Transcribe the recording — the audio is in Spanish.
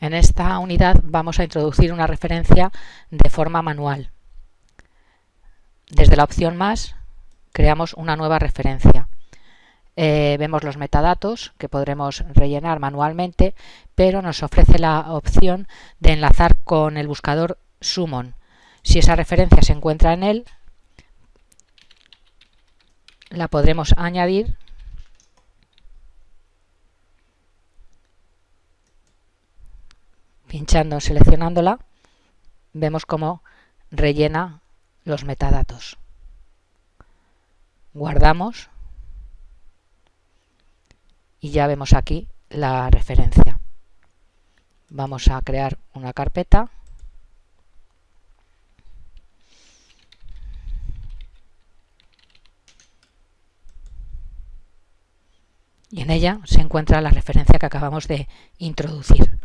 esta unidad vamos a introducir una referencia de forma manual. Desde la opción más creamos una nueva referencia. Eh, vemos los metadatos que podremos rellenar manualmente, pero nos ofrece la opción de enlazar con el buscador Summon. Si esa referencia se encuentra en él, la podremos añadir pinchando, seleccionándola, vemos cómo rellena los metadatos. Guardamos y ya vemos aquí la referencia. Vamos a crear una carpeta y en ella se encuentra la referencia que acabamos de introducir.